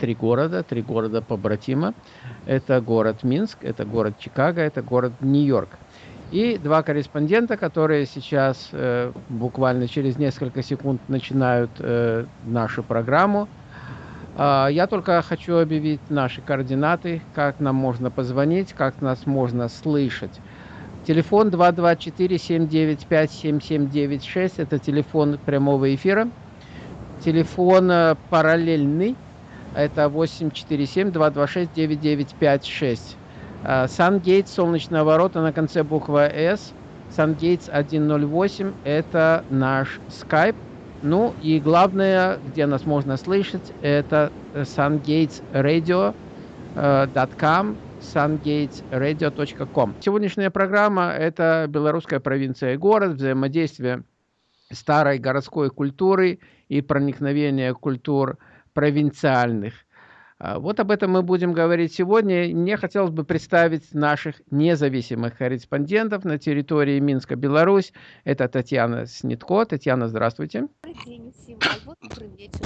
три города, три города побратима. Это город Минск, это город Чикаго, это город Нью-Йорк. И два корреспондента, которые сейчас э, буквально через несколько секунд начинают э, нашу программу. Э, я только хочу объявить наши координаты, как нам можно позвонить, как нас можно слышать. Телефон 224-795-7796, это телефон прямого эфира. Телефон э, параллельный, это 847-226-9956. Сангейтс, солнечная ворота на конце буква S. Сангейтс 108 – это наш скайп. Ну и главное, где нас можно слышать, это sungatesradio.com, sungatesradio.com. Сегодняшняя программа – это белорусская провинция и город, взаимодействие старой городской культуры и проникновение культур провинциальных – а, вот об этом мы будем говорить сегодня. Мне хотелось бы представить наших независимых корреспондентов на территории Минска, Беларусь. Это Татьяна Снитко. Татьяна, здравствуйте. Добрый день всем. Добрый вечер.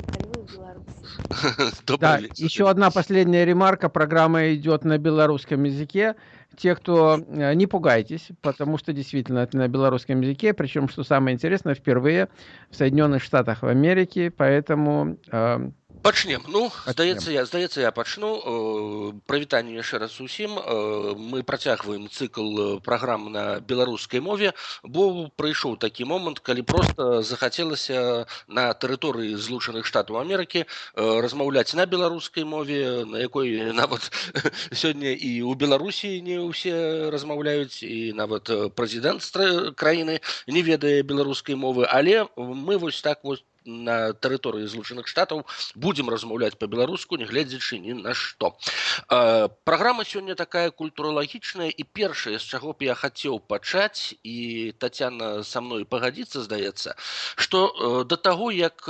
Да, еще одна последняя ремарка. Программа идет на белорусском языке Те, кто э, не пугайтесь, потому что действительно это на белорусском языке, причем, что самое интересное, впервые в Соединенных Штатах Америки, поэтому э, пачнем ну здаецца я здаецца я пачну э, прывітанне яшчэ раз усім э, мы працягваем цыкл э, праграм на беларускай мове бо прыйшоў такі момант калі просто захацелася на тэрыторыі злучаных штатаў Амерыкі размаўляць на беларускай мове на якой нават сёння і ў беларусі не ўсе размаўляюць і нават прэзідэнт краіны не ведае беларускай мовы але мы вось так вось на тэрыторыі злучаных штатаў будзем размаўляць па-беларуску нягледзячы ні на што праграма сёння такая культуралагічная і першае з чаго б я хацеў пачаць і татяна са мной пагадзіцца здаецца што да таго як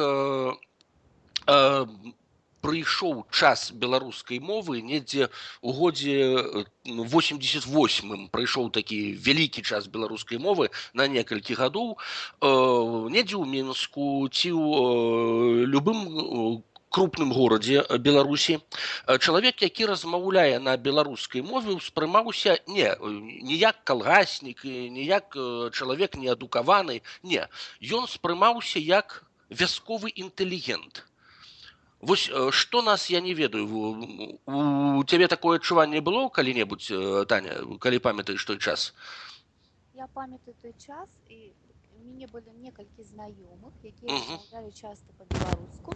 прыйшоў час беларускай мовы недзе у годзе 88 прыйшоў такі вялікі час беларускай мовы на некалькі гадоў. Э, недзе ў мінску ці ў э, любым крупным горадзе беларусі. Чалавек які размаўляе на беларускай мове ўспрымаўся не ніяк калгаснік ніяк чалавек неадукаваны не. Ён спрымаўся як вясковы інтэлігент Вось што нас я не ведаю у цябе такое адчуванне было калі-небудзь таня калі памятаеш той час? Я памятаю той час і мяне былі некалькі знаёмых якія размаўлялі часта па-беларуску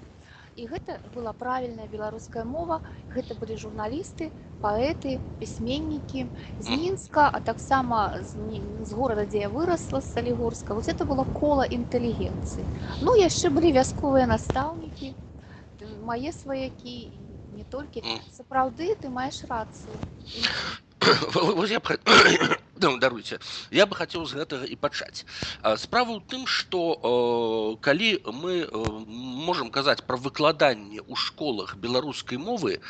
і гэта была правільная беларуская мова гэта былі журналісты паэты пісьменнікі з мінска а таксама з, з горада дзе я вырасла з салігорска вось это было кола інтэлігенцыі ну яшчэ былі вясковыя настаўнікі мае сваякі не толькі сапраўды ты маеш рацыю Ну, даруйце я бы хацеў з гэтага і пачаць справа ў тым што калі мы можам казаць пра выкладанне ў школах беларускай мовы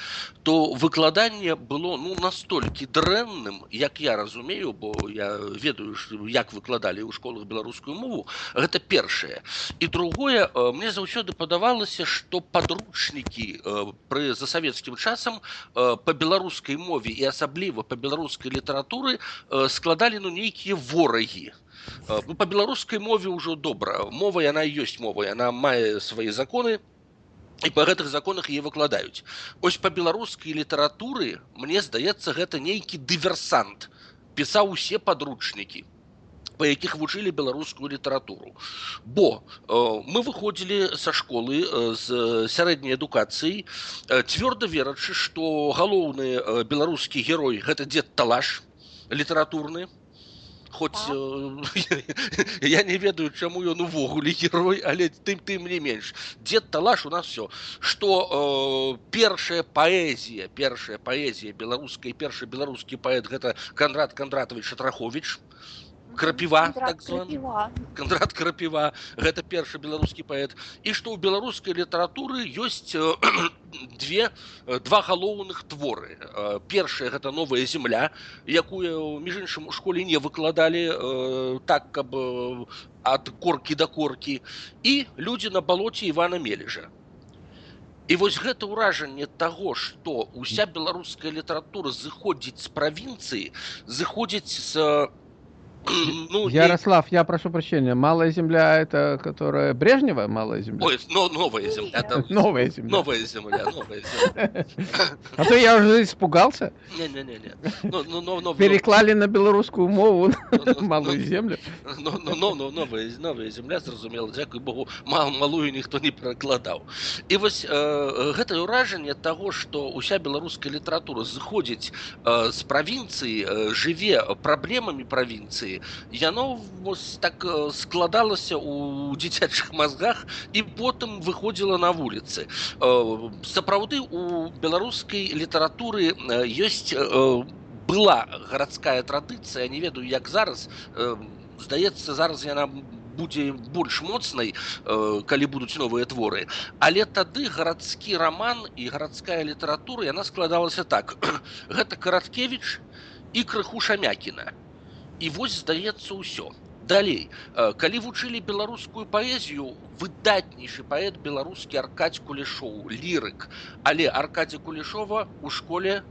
то выкладанне было ну настолькі дрэнным як я разумею бо я ведаю як выкладалі ў школах беларускую мову гэта першае і другое мне заўсёды падавалася што падручнікі пры засавецкім часам па беларускай мове і асабліва па беларускай літаратуры з складалі ну нейкія ворагі ну, по беларускай мове ўжо добра мова яна ёсць мова яна мае свае законы і па гэтых законах е выкладаюць ось по беларускай літаратуры мне здаецца гэта нейкі дыверсант пісаў усе падручнікі по якіх вучылі беларускую літаратуру бо э, мы выходзілі са школы э, з сярэдняй адукацыі э, цвёрда верачы што галоўны э, беларускі герой гэта дзед талаш літаратурны хоць э, я не ведаю чаму ён увогуле герой але тым тым не менш дзед талаш у нас все что э, першая паэзія першая паэзія беларускай першы беларускі паэт гэта кандрат кандратович шатрахович крапіва так кандрат крапіва гэта першы беларускі паэт. І што ў беларускай літаратуры ёсць э, две э, два галоўных творы. Э, першая гэта новая земля якую між іншым у школе не выкладалі так каб ад коркі да коркі. І людзі на балоце ивана мележа. І вось гэта ўражанне таго што уся беларуская літаратура зыходзіць з правінцыі зыходзіць з ну, Ярослав, и... я прошу прощения, Малая Земля это которая Брежнева Малая Земля? Ой, но, новая Земля. Это... Новая Земля. Новая Земля, новая Земля. А то я уже испугался. Не-не-не. Ну, ну, ну, Переклали на белорусскую мову Малую Землю. Ну, ну, ну, новая, новая Земля, зразумела, дзякуй Богу, мал, малую никто не прокладал. И вот э, гэта ўражанне того, что уся беларуская літаратура зыходзіць э, з правінцыі, э, жыве праблемамі правінцыі, Яно вось так складалася у дзіцячых мазгах і потым выходзіла на вуліцы. Сапраўды у беларускай літаратуры ёсць была гарадская традыцыя не ведаю як зараз здаецца зараз яна будзе больш моцнай калі будуць новыя творы. Але тады гарадскі роман і гарадская літаратура яна складалася так. Гэта караткевич і крыху шамякіна і вось здаецца ўсё далей. Калі вучылі беларускую паэзію выдатнейшы паэт беларускі аркадь кулешоў лірык. Але аркадзя кулешова у школе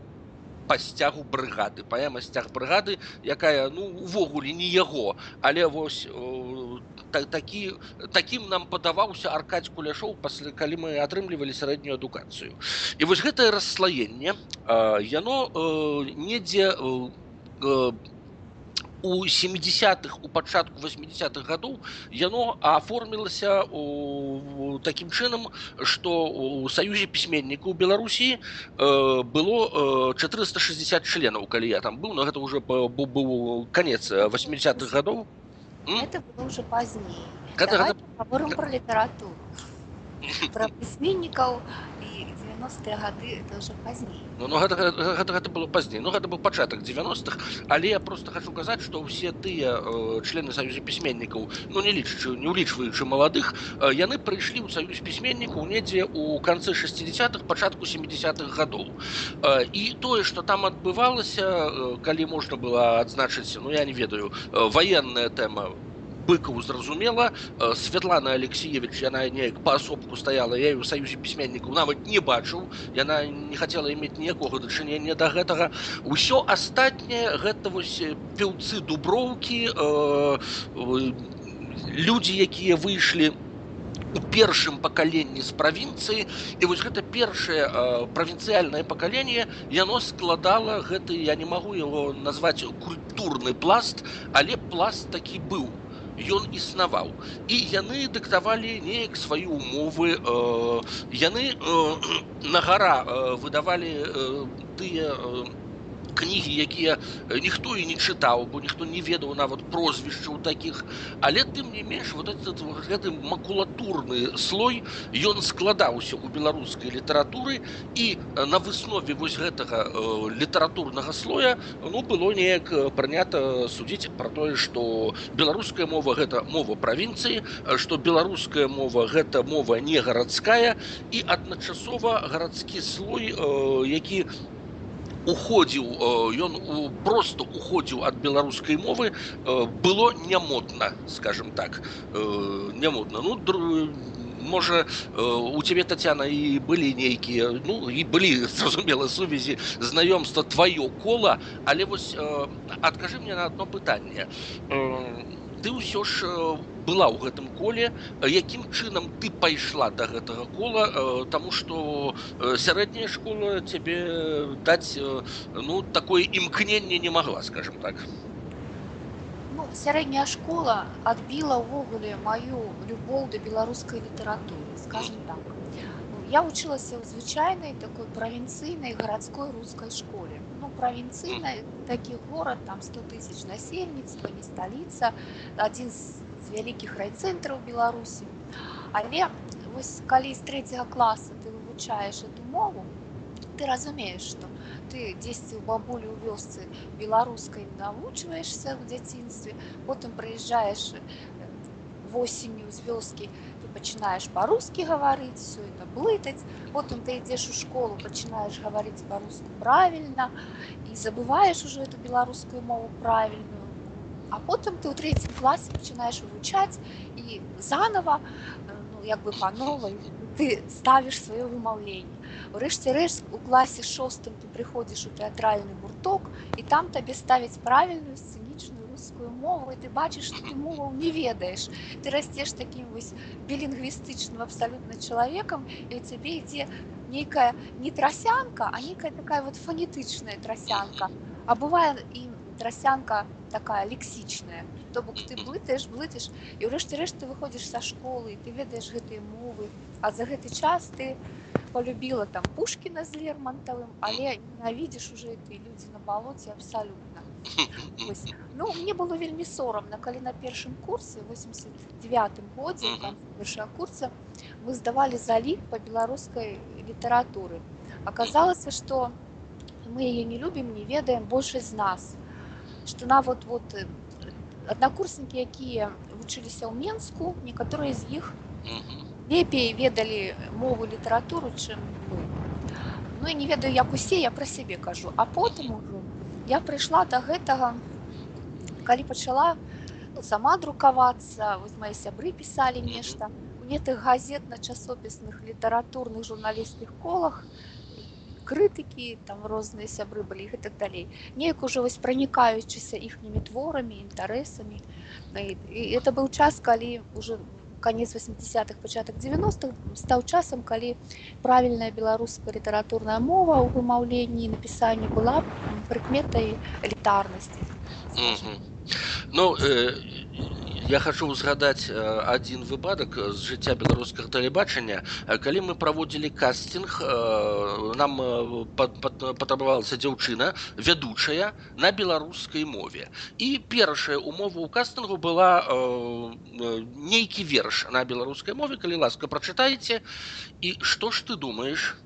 по сцягу брыгады паэма сцяг брыгады якая ну увогуле не яго. Але вось та, такі такім нам падаваўся аркадь куляшоў пасля калі мы атрымлівалі сярэднюю адукацыю. І вось гэтае расслаенне яно недзе у 70-х у пачатку 80-х гадоў яно аформілася у такім чынам што у саюзе пісьменнікаў беларусі э, было 460 членаў калі я там быў но гэта уже быў канец 80-х гадоў это было уже пазней гэта... про літаратуру про пісьменнікаў і 90-е гады это уже пазней ну, ну гэта, гэта, гэта было пазней ну гэта быў пачатак 90-х але я просто хочу казаць что ўсе тыя э, члены саюзе пісьменнікаў ну не лічачы не улічваючы маладых э, яны прыйшлі ў саюз пісьменнікаў недзе у канцы 60-х пачатку 70-х гадоў э, і тое что там адбывалася э, калі можна было адзначыць ну я не ведаю э, военная тэма быкаў зразумела э, Святлана алексеевич яна неяк паасобку стаяла я ў саюзе пісьменнікаў нават не бачыў яна не хацела иметь ніякога дачынення да гэтага ўсё астатняе гэта вось пеўцы дуброўкі э, людзі якія выйшлі у першым пакаленні з правінцыі і вось гэта першае э, правінцыяльнае пакаленне яно складала гэты я не магу его назваць культурны пласт але пласт такі быў ён існаваў і яны дыктавалі неяк свае умовы э, яны э, на гара э, выдавалі э, тыя э, кнігі якія ніхто і не чытаў бо ніхто не ведаў нават прозвішчаў такіх але тым не менш вот этот гэты макулатурны слой ён складаўся у беларускай літаратуры і на выснове вось гэтага э, літаратурнага слоя ну было неяк прынята судзіць про тое что беларуская мова гэта мова правінцыі что беларуская мова гэта мова не гарадская і адначасова гарадскі слой э, які у уходзіў ён у просто уходзіў ад беларускай мовы было нямодна скажем так нямодна ну можа у цябе татяна і былі нейкія ну і былі зразумела сувязі знаёмства тваё кола але вось адкажы мне на одно пытанне ты ўсё ж была ў гэтым коле якім чынам ты пайшла до гэтага кола тому что сярэдняя школа цябе даць ну такое імкненне не могла скажем так ну, сярэдняя школа адбіла ўвогуле маю любоў да беларускай літаратуры скажем так я вучылася ў звычайнай такой правінцыйнай гарадской рускай школе ну правінцыйнай такі горад там 100 тысяч насельніцтва не сталіца адзін з вялікіх райцэнтраў беларусі але вось калі з трэцяга класа ты вывучаеш эту мову ты разумееш што ты дзесьці ў бабулю ў вёсцы беларускай навучваешся ў дзяцінстве потым прыязджаеш восенню з вёскі пачынаеш па-рускі гаварыць все это блытаць потым ты ідзеш у школу пачынаеш гаварыць па-руску правільна і забываеш уже эту беларускую мову правільную а потым ты ў трэцім класе пачынаеш вывучаць і заново ну, як бы па новай ты ставіш сваё вымаўленне Урэшце рэшт у класе шостым ты прыходзіш у тэатральны гурток і там табе ставяць правільную сцэнічную рускую мову і ты бачыш што ты моваў не ведаеш ты расцеш такім вось білінгвістычным абсалютна чалавекам і у цябе ідзе нейкая не трасянка а нейкая такая вот фанетычная трасянка а бывае і трасянка такая лексічная то бок ты блытаеш блытаеш і ўрэшце рэшт ты выходзіш са школы ты ведаеш гэтыя мовы а за гэты час ты полюбила там пушкіна з лермонтавым але ненавідзіш уже ты людзі на балоце абсалютна ну мне было вельмі сорамна калі на першым курсе 89 годзе першая курса мы здавалі залік по беларускай літаратуры аказалася что мы яе не любім не ведаем большасць з нас что нават вот аднакурснікі якія вучыліся ў менску некаторыя з іх Лепей ведалі мову літаратуру чым мы. Ну і не ведаю як усе я пра сябе кажу. А потым ужо я прыйшла до гэтага калі пачала ну, сама друкавацца вось мои сябры пісалі нешта. У гэтых газет на часопісных літаратурных журналістскіх колах крытыкі там розныя сябры былі і так далей. Неяк ужо вось пранікаючыся іхнімі творамі інтарэсамі. І это быў час калі уже конец 80-х пачатак 90-х стаў часам калі правільная беларуская літаратурная мова ў вымаўленні напісанні была прыкметай элітарнасці mm -hmm. ну э, я хочу узгадаць один выпадак з жыцця беларускага тэлебачання калі мы праводзілі кастинг нам патрабавалася дзяўчына вядучая на беларускай мове і першая умова ў кастынгу была нейкі верш на беларускай мове калі ласка прачытаеце і што ж ты думаешь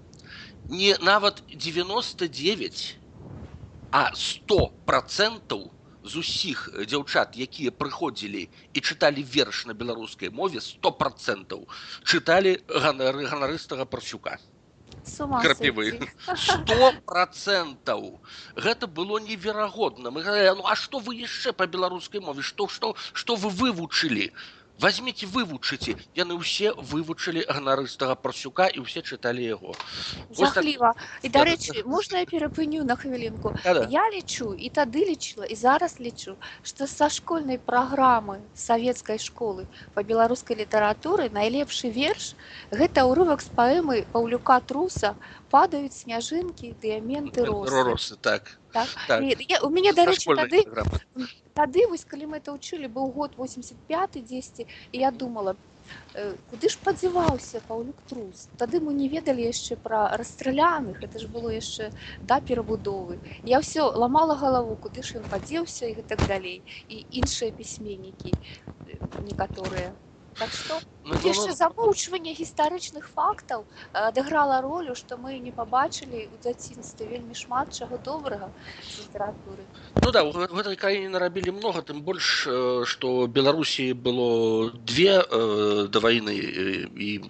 не нават 99 а 100 процентаў у з усіх дзяўчат якія прыходзілі і чыталі верш на беларускай мове сто процентаў чыталі ганары ганарыстага парсюка. Крапівы. сто процентаў. Гэта было неверагодна. Мы ну а што вы яшчэ па беларускай мове? Што што што вы вывучылі возьмите вывучыце яны ўсе вывучылі ганарыстага парсюка і ўсе чыталі яго жахліва так... і дарэчы можна я перапыню на хвілінку да -да. я лічу і тады лічыла і зараз лічу што са школьнай праграмы савецкай школы па беларускай літаратуры найлепшы верш гэта ўрывак з паэмы паўлюка труса падаюць сняжынкі дыяменты росы так так? Так. І, я, у мяне дарэчы тады тады вось калі мы это ўчылі быў год 85 10 і я думала э, куды ж падзяваўся паўлюк трус тады мы не ведалі яшчэ пра расстраляных это ж было яшчэ да перабудовы я ўсё ламала галаву куды ж ён падзеўся і гэтак далей і іншыя пісьменнікі э, некаторыя Так што ну, яшчэ ну, замоўчванне гістарычных фактаў адыграла ролю, што мы не пабачылі ў дзяцінстве вельмі шмат чаго добрага літаратуры. Ну да, в этой краіне нарабілі многа, тым больш, што Беларусі было две э, да вайны і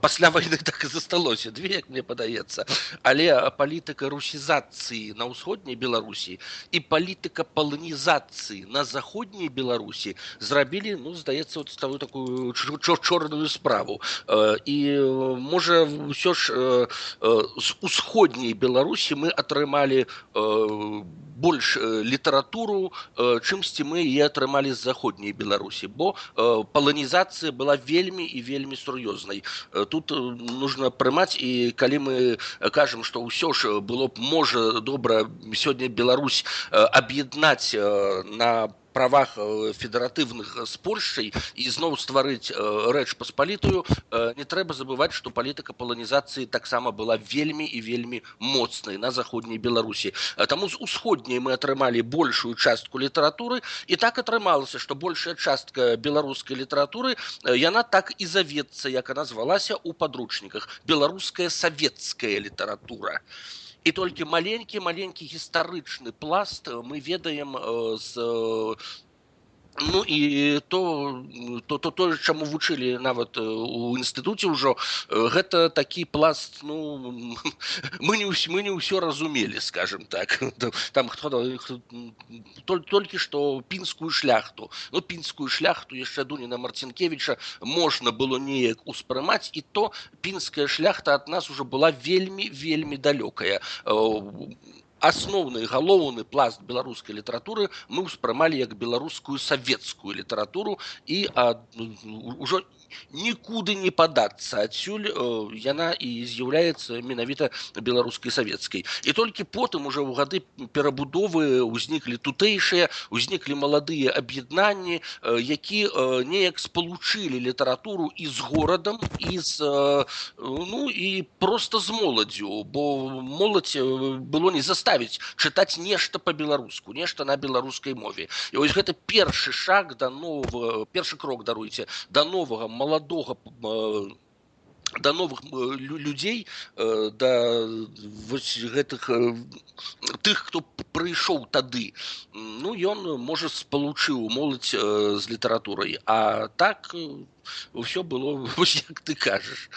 пасля вайны так і засталося две, як мне падаецца. Але палітыка русізацыі на ўсходняй Беларусі і палітыка паланізацыі на заходняй Беларусі зрабілі, ну здаецца, вот такую чорную справу і можа ўсё ж з усходняй беларусі мы атрымалі больш літаратуру чымсьці мы і атрымалі з заходняй беларусі бо паланізацыя была вельмі і вельмі сур'ёзнай тут нужно прымаць і калі мы кажам што ўсё ж было б можа добра сёння Беларусь аб'яднаць на по правах э, федэратыўных з польшай і зноў стварыць э, рэч паспалітую э, не трэба забываць што палітыка паланізацыі таксама была вельмі і вельмі моцнай на заходняй беларусі таму з усходняй мы атрымалі большую частку літаратуры і так атрымалася што большая частка беларускай літаратуры яна так і завецца як она звалася ў падручніках беларуская савецкая літаратура і і толькі маленькі маленькі гістарычны пласт мы ведаем з Ну і то то то тое чаму вучылі нават у інстытуце ўжо гэта такі пласт ну мы не мы не ўсё разумелі скажем так там хто толькі што пінскую шляхту ну пінскую шляхту яшчэ дуніна марцінкевича можна было неяк успрымаць і то пінская шляхта ад нас уже была вельмі вельмі далёкая асноўны галоўны пласт беларускай літаратуры мы ўспрымалі як беларускую савецкую літаратуру і ўжо нікуды не падацца адсюль яна і з'яўляецца менавіта беларускай савецкай і толькі потым уже ў гады перабудовы ўзніклі тутэйшыя узніклі маладыя аб'яднанні які неяк спалучылі літаратуру і з горадам і з ну і просто з моладзю бо моладзь было не заставіць заставіць чытаць нешта по-беларуску нешта на беларускай мове і вось гэта першы шаг да нового першы крок даруйце да новага маладога да новых людзей да вось гэтых тых хто прыйшоў тады ну ён можа спалучыў моладзь з літаратурай а так ўсё было вось як ты кажаш